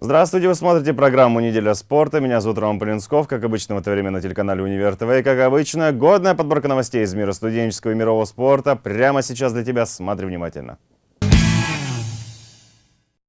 Здравствуйте, вы смотрите программу «Неделя спорта». Меня зовут Роман Полинсков. Как обычно, в это время на телеканале «Универ ТВ». И, как обычно, годная подборка новостей из мира студенческого и мирового спорта. Прямо сейчас для тебя. Смотри внимательно.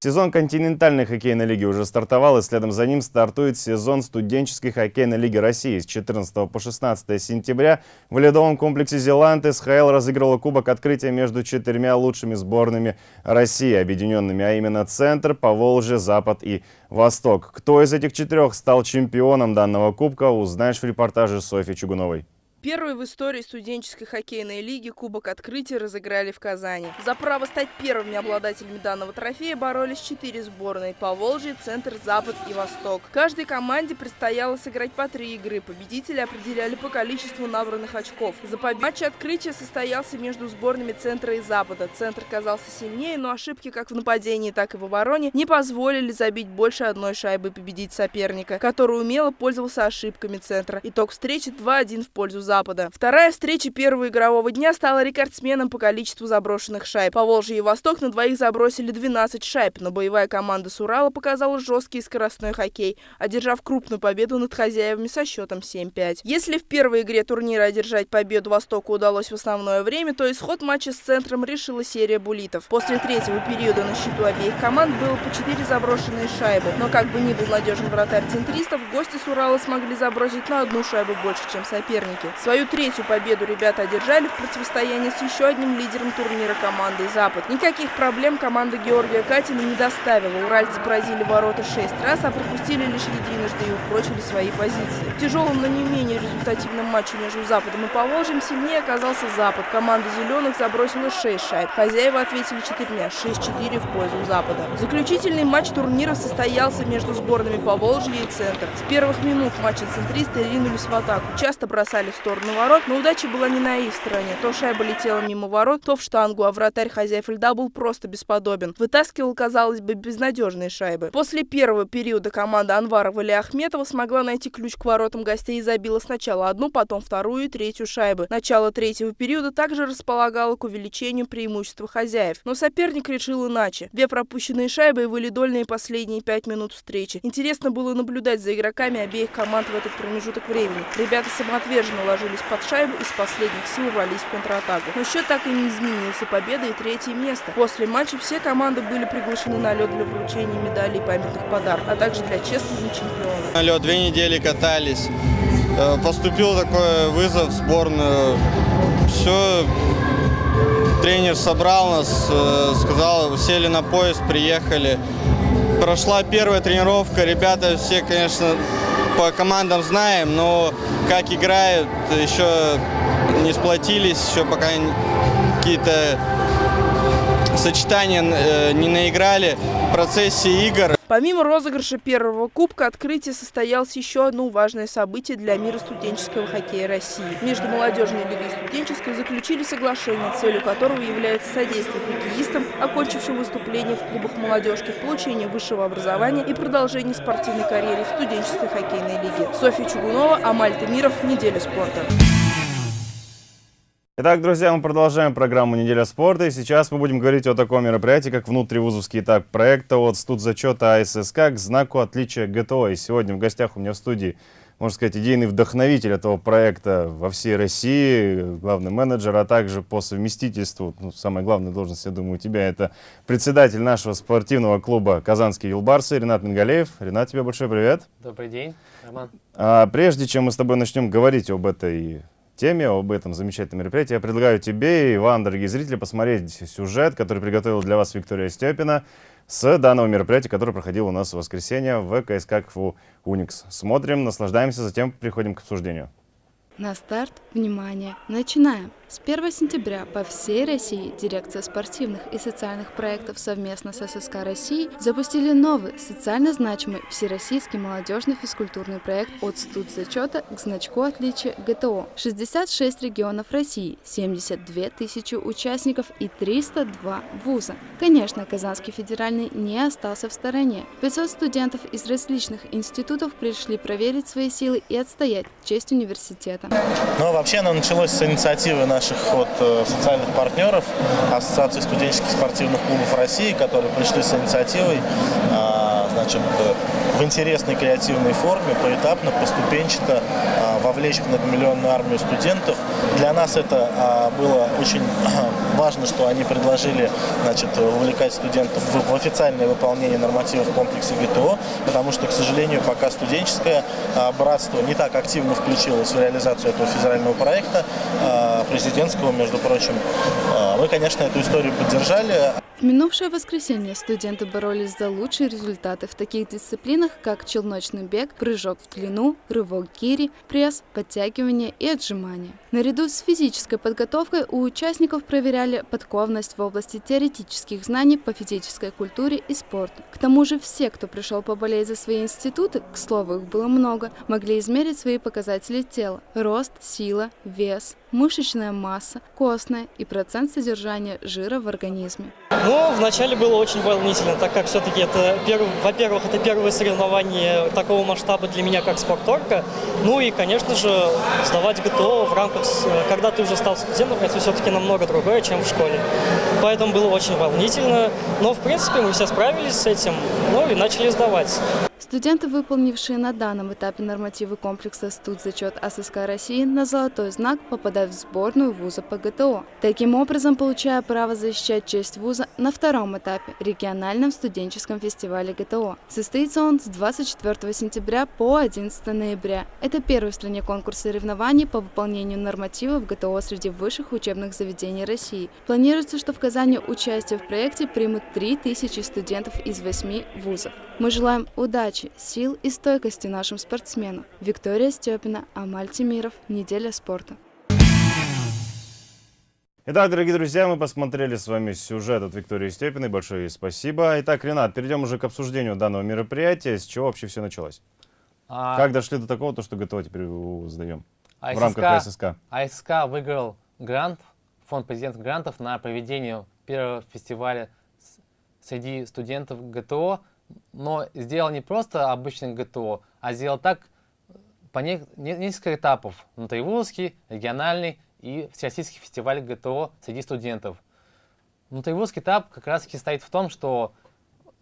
Сезон континентальной хоккейной лиги уже стартовал, и следом за ним стартует сезон студенческой хоккейной лиги России. С 14 по 16 сентября в ледовом комплексе «Зеланд» СХЛ разыгрывала кубок открытия между четырьмя лучшими сборными России, объединенными, а именно Центр, Поволжье, Запад и Восток. Кто из этих четырех стал чемпионом данного кубка, узнаешь в репортаже Софьи Чугуновой. Первый в истории студенческой хоккейной лиги Кубок Открытия разыграли в Казани. За право стать первыми обладателями данного трофея боролись четыре сборные – Поволжье, Центр, Запад и Восток. Каждой команде предстояло сыграть по три игры. Победители определяли по количеству набранных очков. За победу матч открытия состоялся между сборными Центра и Запада. Центр казался сильнее, но ошибки как в нападении, так и в обороне не позволили забить больше одной шайбы победить соперника, который умело пользовался ошибками Центра. Итог встречи 2-1 в пользу Запада. Вторая встреча первого игрового дня стала рекордсменом по количеству заброшенных шайб. По Волжье и Восток на двоих забросили 12 шайб, но боевая команда с Урала показала жесткий скоростной хоккей, одержав крупную победу над хозяевами со счетом 7-5. Если в первой игре турнира одержать победу Востоку удалось в основное время, то исход матча с Центром решила серия булитов. После третьего периода на счету обеих команд было по 4 заброшенные шайбы, но как бы ни был надежен вратарь центристов, гости с Урала смогли забросить на одну шайбу больше, чем соперники. Свою третью победу ребята одержали в противостоянии с еще одним лидером турнира командой «Запад». Никаких проблем команда Георгия Катина не доставила. Уральцы поразили ворота шесть раз, а пропустили лишь единожды и упрочили свои позиции. В тяжелом, но не менее результативном матче между Западом и Поволжьем сильнее оказался Запад. Команда «Зеленых» забросила шесть шайб. Хозяева ответили четырьмя, 6-4 в пользу Запада. Заключительный матч турнира состоялся между сборными Поволжья и Центр. С первых минут матча центристы ринулись в атаку, часто бросали в сторону сторону ворот, но удача была не на их стороне. То шайба летела мимо ворот, то в штангу, а вратарь хозяев льда был просто бесподобен. Вытаскивал, казалось бы, безнадежные шайбы. После первого периода команда Анварова или Ахметова смогла найти ключ к воротам гостей и забила сначала одну, потом вторую и третью шайбы. Начало третьего периода также располагало к увеличению преимущества хозяев. Но соперник решил иначе. Две пропущенные шайбы и валидольные последние пять минут встречи. Интересно было наблюдать за игроками обеих команд в этот промежуток времени. Ребята самоотверженно ложили ложились под шайбу и с последних сил рвались в контратаку. Но счет так и не изменился. Победа и третье место. После матча все команды были приглашены на лед для вручения медалей и памятных подарков, а также для честного чемпиона. На лед две недели катались. Э, поступил такой вызов в сборную. Все, тренер собрал нас, э, сказал, сели на поезд, приехали. Прошла первая тренировка, ребята все, конечно, по командам знаем, но как играют, еще не сплотились, еще пока какие-то сочетания э, не наиграли в процессе игр. Помимо розыгрыша первого кубка, открытие состоялось еще одно важное событие для мира студенческого хоккея России. Между молодежной лигой и студенческой заключили соглашение, целью которого является содействие хоккеистам, окончившим выступление в клубах молодежки, в высшего образования и продолжении спортивной карьеры в студенческой хоккейной лиге. Софья Чугунова, Амаль Тамиров, Неделя спорта. Итак, друзья, мы продолжаем программу «Неделя спорта». И сейчас мы будем говорить о таком мероприятии, как внутривузовский этап проекта от студзачета АССК к знаку отличия ГТО. И сегодня в гостях у меня в студии, можно сказать, идейный вдохновитель этого проекта во всей России, главный менеджер, а также по совместительству, ну, самая главная должность, я думаю, у тебя, это председатель нашего спортивного клуба «Казанские юлбарсы» Ренат Мингалеев. Ренат, тебе большой привет. Добрый день, Роман. А, прежде чем мы с тобой начнем говорить об этой теме, об этом замечательном мероприятии. Я предлагаю тебе и вам, дорогие зрители, посмотреть сюжет, который приготовил для вас Виктория Степина с данного мероприятия, которое проходило у нас в воскресенье в КСК КФУ «Уникс». Смотрим, наслаждаемся, затем приходим к обсуждению. На старт, внимание, начинаем! С 1 сентября по всей России Дирекция спортивных и социальных проектов совместно с ССК России запустили новый, социально значимый всероссийский молодежный физкультурный проект от студзачета к значку отличия ГТО. 66 регионов России, 72 тысячи участников и 302 вуза. Конечно, Казанский федеральный не остался в стороне. 500 студентов из различных институтов пришли проверить свои силы и отстоять честь университета. Ну, вообще оно началось с инициативы наших вот, э, социальных партнеров, Ассоциации студенческих спортивных клубов России, которые пришли с инициативой. а, значит, в интересной креативной форме, поэтапно, поступенчато вовлечь многомиллионную армию студентов. Для нас это было очень важно, что они предложили значит, вовлекать студентов в, официальное выполнение нормативов комплекса ГТО, потому что, к сожалению, пока студенческое братство не так активно включилось в реализацию этого федерального проекта, президентского, между прочим. Мы, конечно, эту историю поддержали. В минувшее воскресенье студенты боролись за лучшие результаты в таких дисциплинах, как челночный бег, прыжок в длину, рывок гири, пресс, подтягивание и отжимания. Наряду с физической подготовкой у участников проверяли подковность в области теоретических знаний по физической культуре и спорту. К тому же все, кто пришел поболеть за свои институты, к слову, их было много, могли измерить свои показатели тела – рост, сила, вес, мышечная масса, костная и процент содержания жира в организме. Ну, вначале было очень волнительно, так как все-таки это, во-первых, это первое соревнование такого масштаба для меня, как спорторка. Ну и, конечно же, сдавать ГТО в рамках, когда ты уже стал студентом, это все-таки намного другое, чем в школе. Поэтому было очень волнительно. Но, в принципе, мы все справились с этим, ну и начали сдавать. Студенты, выполнившие на данном этапе нормативы комплекса «Студзачет ССК России» на золотой знак попадают в сборную вуза по ГТО. Таким образом, получая право защищать честь вуза на втором этапе – региональном студенческом фестивале ГТО. Состоится он с 24 сентября по 11 ноября. Это первый в стране конкурс соревнований по выполнению нормативов ГТО среди высших учебных заведений России. Планируется, что в Казани участие в проекте примут 3000 студентов из 8 вузов. Мы желаем удачи удачи, сил и стойкости нашим спортсменам. Виктория Степина, Амаль Тимиров. Неделя спорта. Итак, дорогие друзья, мы посмотрели с вами сюжет от Виктории Степиной. Большое ей спасибо. Итак, Ренат, перейдем уже к обсуждению данного мероприятия. С чего вообще все началось? А... Как дошли до такого, то, что ГТО теперь сдаем АССК, в рамках АССК? АССК выиграл грант, фонд президент грантов на проведение первого фестиваля среди студентов ГТО но сделал не просто обычный ГТО, а сделал так по не, не, несколько этапов. Внутривузский, региональный и всероссийский фестиваль ГТО среди студентов. Внутривузский этап как раз таки стоит в том, что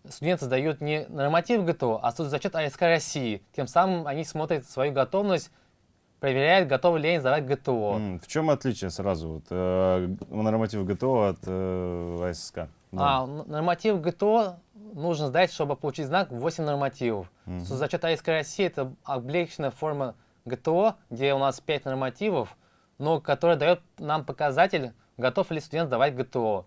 студенты сдают не норматив ГТО, а зачет АСК России. Тем самым они смотрят свою готовность, проверяют, готовы ли они сдавать ГТО. В чем отличие сразу вот, э, норматив ГТО от э, АСК? Да. А, норматив ГТО нужно сдать, чтобы получить знак 8 нормативов. Угу. Зачет АИСК России это облегченная форма ГТО, где у нас 5 нормативов, но которая дает нам показатель, готов ли студент сдавать ГТО.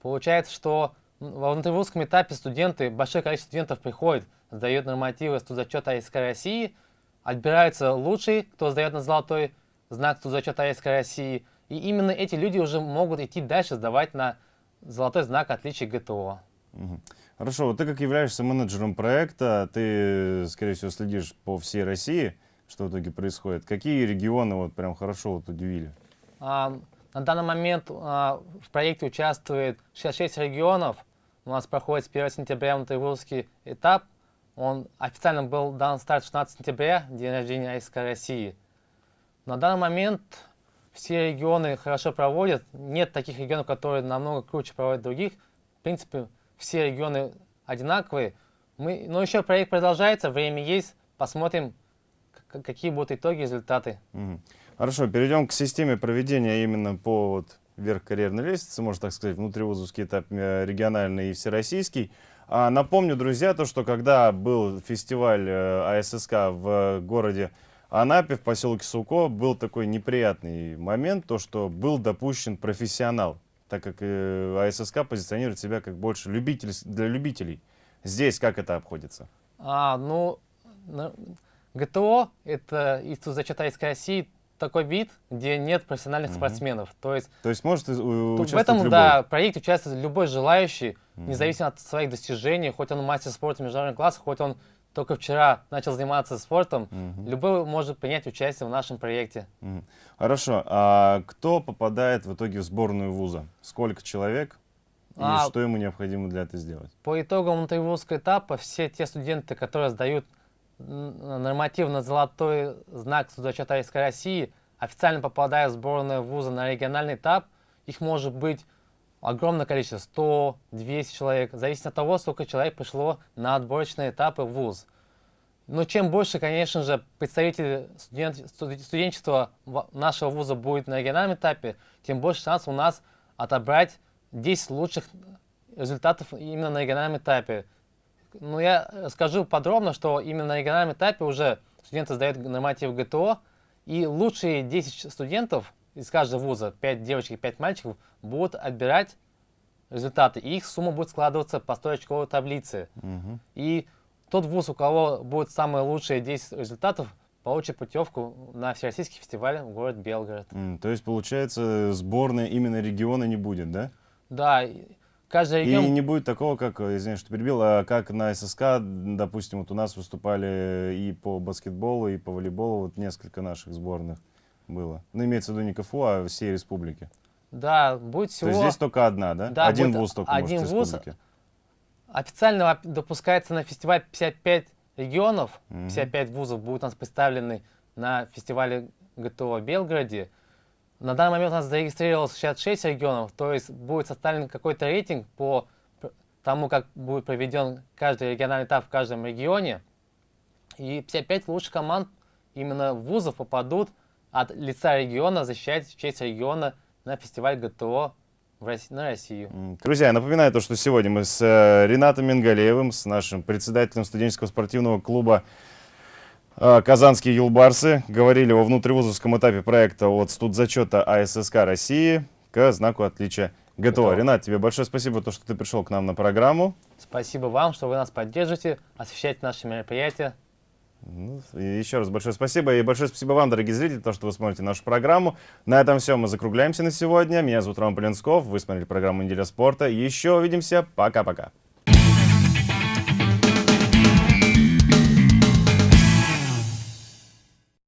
Получается, что во внутривузском этапе студенты, большое количество студентов приходит, сдает нормативы студзачета АИСК России, отбираются лучшие, кто сдает на золотой знак студзачета АИСК России, и именно эти люди уже могут идти дальше сдавать на золотой знак отличия ГТО. Угу. Хорошо, вот ты как являешься менеджером проекта, ты, скорее всего, следишь по всей России, что в итоге происходит. Какие регионы вот прям хорошо вот удивили? А, на данный момент а, в проекте участвует 66 регионов. У нас проходит с 1 сентября внутривузский этап. Он официально был дан старт 16 сентября, день рождения АИСК России. На данный момент все регионы хорошо проводят. Нет таких регионов, которые намного круче проводят других. В принципе, все регионы одинаковые. Мы, но еще проект продолжается, время есть, посмотрим, какие будут итоги, результаты. Угу. Хорошо, перейдем к системе проведения именно по вот, вверх карьерной лестницы, можно так сказать, внутривузовский этап, э, региональный и всероссийский. А, напомню, друзья, то, что когда был фестиваль э, АССК в городе Анапе, в поселке Суко, был такой неприятный момент, то, что был допущен профессионал так как э, АССК позиционирует себя как больше любитель, для любителей. Здесь как это обходится? А, ну, ГТО — это Институт зачета из России такой вид, где нет профессиональных угу. спортсменов. То есть, То есть может участвовать В этом, любой. да, проекте участвует любой желающий, угу. независимо от своих достижений, хоть он мастер спорта международного класса, хоть он только вчера начал заниматься спортом, угу. любой может принять участие в нашем проекте. Угу. Хорошо. А кто попадает в итоге в сборную вуза? Сколько человек? И а, что ему необходимо для этого сделать? По итогам внутривузского этапа все те студенты, которые сдают нормативно золотой знак судочета ИСК России, официально попадают в сборную вуза на региональный этап. Их может быть огромное количество, 100, 200 человек, зависит от того, сколько человек пришло на отборочные этапы в ВУЗ. Но чем больше, конечно же, представителей студент, студенчества нашего вуза будет на региональном этапе, тем больше шанс у нас отобрать 10 лучших результатов именно на региональном этапе. Но я скажу подробно, что именно на региональном этапе уже студенты сдают норматив ГТО, и лучшие 10 студентов из каждого вуза, 5 девочек и 5 мальчиков, будут отбирать результаты. И их сумма будет складываться по стоечковой таблице. Угу. И тот вуз, у кого будет самые лучшие 10 результатов, получит путевку на Всероссийский фестиваль в город Белгород. Mm, то есть, получается, сборная именно региона не будет, да? Да, каждый регион... И не будет такого, как, извиняюсь, что перебил, а как на ССК, допустим, вот у нас выступали и по баскетболу, и по волейболу, вот несколько наших сборных было. Ну, имеется в виду не КФУ, а всей республики. Да, будет всего... То есть здесь только одна, да? Да, один вуз только один может вуз. Официально допускается на фестиваль 55 регионов, 55 вузов будут у нас представлены на фестивале ГТО в Белгороде. На данный момент у нас зарегистрировалось 66 регионов, то есть будет составлен какой-то рейтинг по тому, как будет проведен каждый региональный этап в каждом регионе. И 55 лучших команд именно вузов попадут от лица региона защищать честь региона на фестиваль ГТО на Россию. Друзья, я напоминаю то, что сегодня мы с э, Ренатом Мингалеевым, с нашим председателем студенческого спортивного клуба э, «Казанские юлбарсы» говорили о внутривузовском этапе проекта от студзачета АССК России к знаку отличия ГТО. ГТО. Ренат, тебе большое спасибо, то, что ты пришел к нам на программу. Спасибо вам, что вы нас поддержите, освещаете наши мероприятия. Ну, еще раз большое спасибо. И большое спасибо вам, дорогие зрители, то, что вы смотрите нашу программу. На этом все. Мы закругляемся на сегодня. Меня зовут Роман Полинсков. Вы смотрели программу «Неделя спорта». Еще увидимся. Пока-пока.